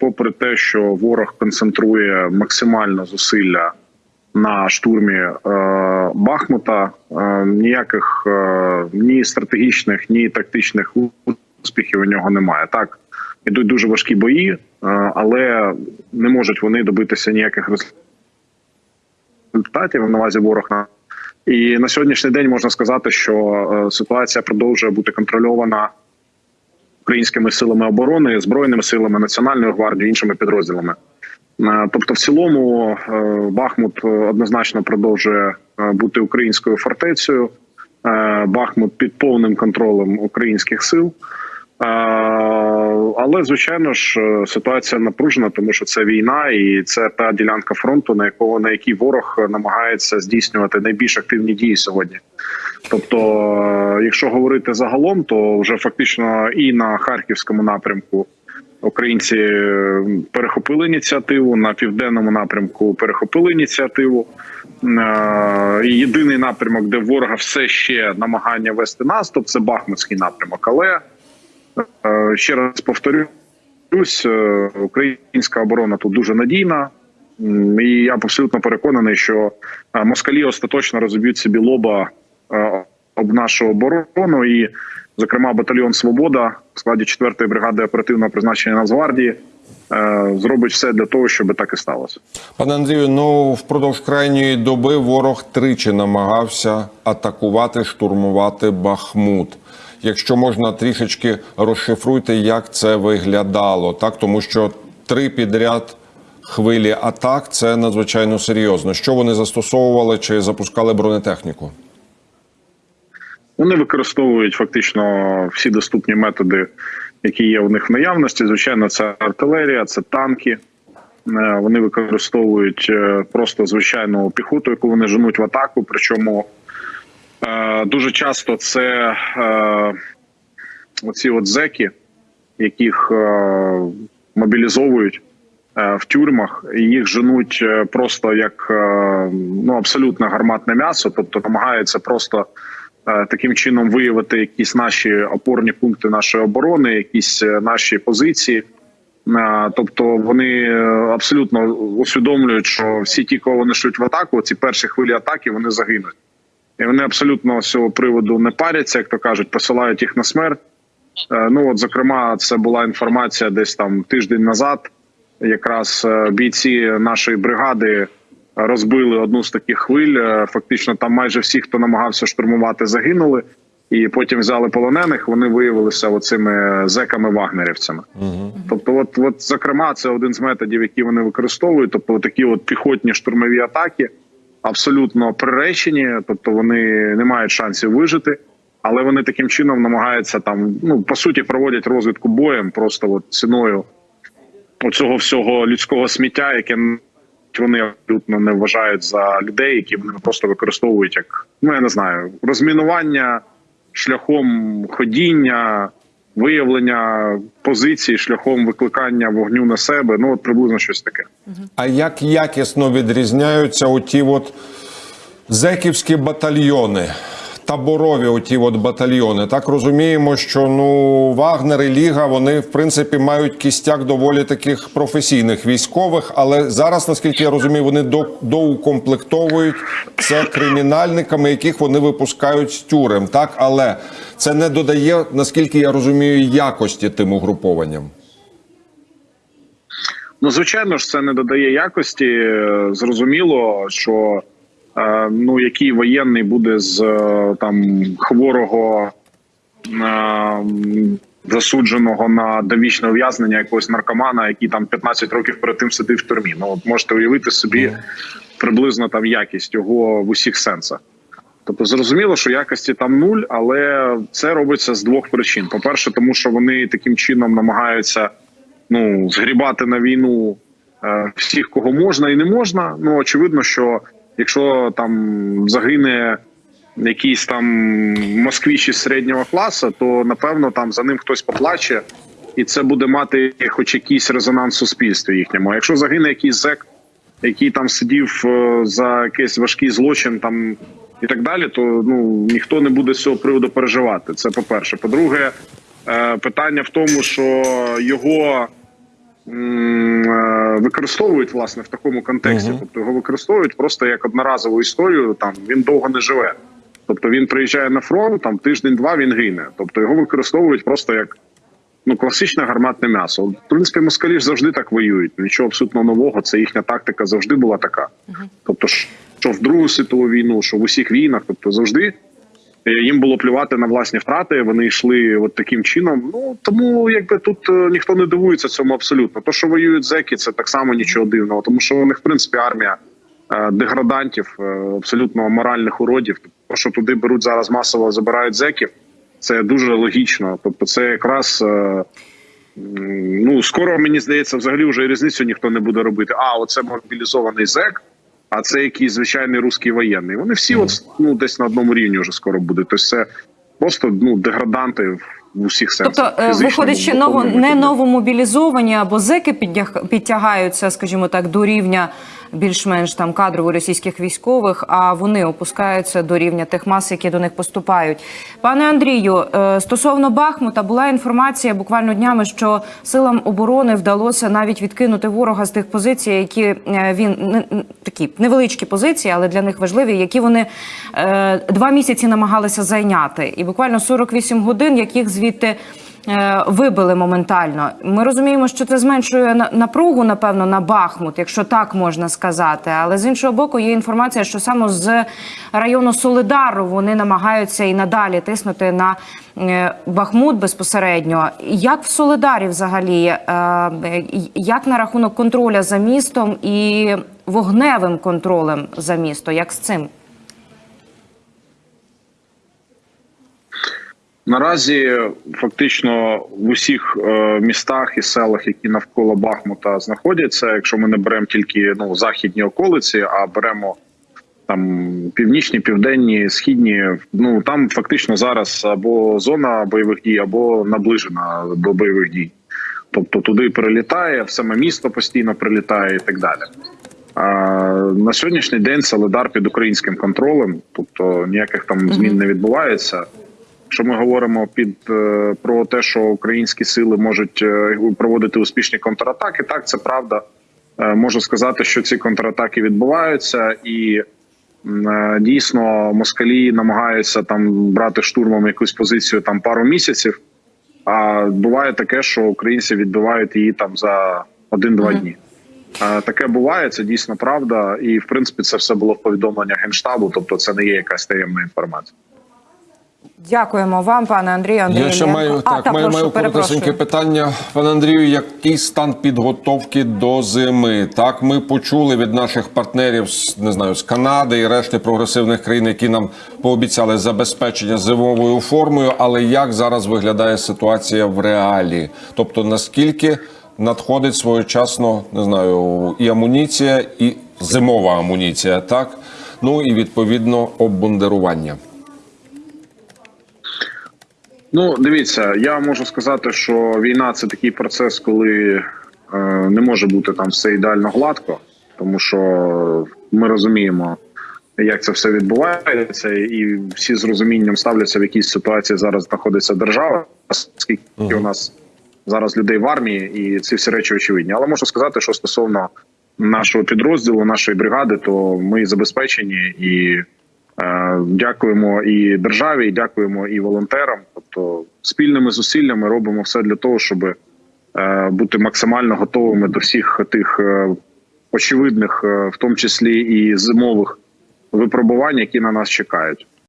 попри те, що ворог концентрує максимально зусилля на штурмі е, Бахмута, е, ніяких е, ні стратегічних, ні тактичних успіхів у нього немає. Так ідуть дуже важкі бої, е, але не можуть вони добитися ніяких результатів на увазі ворог на і на сьогоднішній день можна сказати, що е, ситуація продовжує бути контрольована українськими силами оборони, збройними силами національної гвардії, іншими підрозділами. Е, Тобто, в цілому, е, Бахмут однозначно продовжує е, бути українською фортецею. Е, Бахмут під повним контролем українських сил. Е, Але звичайно ж е, ситуація напружена, тому що це війна, і це та ділянка фронту, на якого на якій ворог намагається здійснювати найбільш активні дії сьогодні. Тобто, е, якщо говорити загалом, то вже фактично і на харківському напрямку українці е, перехопили ініціативу на південному напрямку. Перехопили ініціативу. Е, І єдиний напрямок, де ворога все ще намагання вести наступ, це Бахмутський напрямок. Але Ще раз повторюсь, українська оборона тут дуже надійна, і я абсолютно переконаний, що москалі остаточно розоб'ють собі лоба об нашу оборону. І, зокрема, батальйон Свобода в складі 4-ї бригади оперативного призначення Нацгвардії е, зробить все для того, щоб так і сталося. Пане Андрію, ну впродовж крайньої доби ворог тричі намагався атакувати, штурмувати Бахмут. Якщо можна трішечки розшифруйте, як це виглядало, так тому що три підряд хвилі атак це надзвичайно серйозно. Що вони застосовували чи запускали бронетехніку? Вони використовують фактично всі доступні методи, які є у них в наявності. Звичайно, це артилерія, це танки. Е, Вони використовують е, просто звичайну піхоту, яку вони женуть в атаку. Причому е, дуже часто це оці от зеки, яких мобілізовують в тюрмах, і їх женуть просто як ну абсолютно гарматне м'ясо, тобто намагаються просто таким чином виявити якісь наші опорні пункти нашої оборони, якісь е, наші позиції. Е, Тобто вони е, абсолютно усвідомлюють, що всі ті, кого вони шлють в атаку, ці перші хвилі атаки, вони загинуть. І вони абсолютно з цього приводу не паряться, як то кажуть, посилають їх на смерть. Е, Ну от, зокрема, це була інформація десь там тиждень назад. Якраз е, бійці нашої бригади розбили одну з таких хвиль. Е, Фактично, там майже всі, хто намагався штурмувати, загинули. І потім взяли полонених. Вони виявилися оцими зеками-вагнерівцями. Тобто, от, от, зокрема, це один з методів, які вони використовують. Тобто, такі от піхотні штурмові атаки абсолютно приречені, тобто вони не мають шансів вижити, але вони таким чином намагаються там, ну по суті, проводять розвідку боєм, просто от ціною оцього всього людського сміття, яке вони абсолютно не вважають за людей, які вони просто використовують як ну я не знаю, розмінування шляхом ходіння. Виявлення позицій шляхом викликання вогню на себе, ну от приблизно щось таке. А як якісно відрізняються оті от зеківські батальйони, таборові оті от батальйони? Так розуміємо, що ну Вагнер і Ліга вони в принципі мають кістяк доволі таких професійних військових, але зараз, наскільки я розумію, вони до, доукомплектовують це кримінальниками, яких вони випускають з тюрем. Так, але це не додає, наскільки я розумію, якості тим угрупованням. Ну, звичайно ж, це не додає якості. Е, Зрозуміло, що ну який воєнний буде з е, там хворого е, засудженого на довічне ув'язнення якогось наркомана, який там 15 років перед тим сидив в тюрмі. Ну от можете уявити собі приблизно там якість його в усіх сенсах. Тобто зрозуміло, що якості там нуль, але це робиться з двох причин: по-перше, тому що вони таким чином намагаються ну згрібати на війну е, всіх, кого можна і не можна. Ну очевидно, що якщо там загине якийсь там москвіч із середнього класу, то напевно там за ним хтось поплаче, і це буде мати хоч якийсь резонанс в суспільстві їхньому. А Якщо загине якийсь зек, який там сидів е, за якийсь важкий злочин, там і так далі, то ну ніхто не буде з цього приводу переживати. Це по перше. По-друге, е, питання в тому, що його використовують власне в такому контексті. Тобто його використовують просто як одноразову історію. Там він довго не живе. Тобто він приїжджає на фронт, там тиждень-два він гине. Тобто його використовують просто як ну класичне гарматне м'ясо. В принципі, москалі ж завжди так воюють. Нічого абсолютно нового. Це їхня тактика завжди була така. Тобто, що в Другу світову війну, що в усіх війнах, тобто завжди е, їм було плювати на власні втрати. Вони йшли от таким чином. Ну тому якби тут е, ніхто не дивується цьому абсолютно. То, що воюють зеки, це так само нічого дивного, тому що у них в принципі армія е, деградантів, е, абсолютно моральних уродів. То, що туди беруть зараз масово забирають зеків, це дуже логічно. Тобто, це якраз. е, Ну, скоро мені здається, взагалі вже різницю ніхто не буде робити. А, оце мобілізований зек, а це якийсь звичайний русський воєнний. Вони всі, от ну десь на одному рівні вже скоро будуть. Тобто це просто ну деграданти в усіх сенсах. Тобто, е, виходить, що ново не новомобілізовані або зеки підтяг- підтягаються, скажімо так, до рівня більш-менш там кадрово російських військових, а вони опускаються до рівня тих мас, які до них поступають. Пане Андрію, е, стосовно Бахмута була інформація буквально днями, що силам оборони вдалося навіть відкинути ворога з тих позицій, які е, він такі невеличкі позиції, але для них важливі, які вони е, два місяці намагалися зайняти, і буквально 48 годин, яких звідти вибили моментально. Ми розуміємо, що це зменшує напругу, напевно, на Бахмут, якщо так можна сказати. Але з іншого боку, є інформація, що саме з району Солидару вони намагаються і надалі тиснути на е, Бахмут безпосередньо. Як в Солидарі взагалі, е, е, як на рахунок контроля за містом і вогневим контролем за місто? Як з цим? Наразі фактично в усіх е, містах і селах, які навколо Бахмута знаходяться, якщо ми не беремо тільки ну західні околиці, а беремо там північні, південні, східні, ну там фактично зараз або зона бойових дій, або наближена до бойових дій. Тобто туди прилітає, в саме місто постійно прилітає і так далі. А, на сьогоднішній день Солидар під українським контролем, тобто ніяких там змін не відбувається. Якщо ми говоримо під е, про те, що українські сили можуть е, проводити успішні контратаки, так це правда. Е, Можу сказати, що ці контратаки відбуваються, і дійсно москалі намагаються там брати штурмом якусь позицію там пару місяців. А буває таке, що українці відбивають її там за один-два дні. Таке буває, це дійсно правда, і в принципі це все було в повідомленнях генштабу, тобто це не є якась таємна інформація. Дякуємо вам, пане Андрію. Андрій Я ще маю А, так, маю, прошу, маю коротесеньке питання, пане Андрію. Який стан підготовки до зими? Так, ми почули від наших партнерів не знаю з Канади і решти прогресивних країн, які нам пообіцяли забезпечення зимовою формою. Але як зараз виглядає ситуація в реалі? Тобто наскільки надходить своєчасно, не знаю, і амуніція, і зимова амуніція, так ну і відповідно обмундирування. Ну, дивіться, я можу сказати, що війна це такий процес, коли е, не може бути там все ідеально гладко, тому що ми розуміємо, як це все відбувається, і всі з розумінням ставляться в якійсь ситуації зараз знаходиться держава, скільки у нас зараз людей в армії, і ці всі речі очевидні. Але можу сказати, що стосовно нашого підрозділу, нашої бригади, то ми забезпечені і Дякуємо і державі, і дякуємо і волонтерам. Тобто спільними зусиллями робимо все для того, щоб е, бути максимально готовими до всіх тих е, очевидних, е, в тому числі і зимових випробувань, які на нас чекають.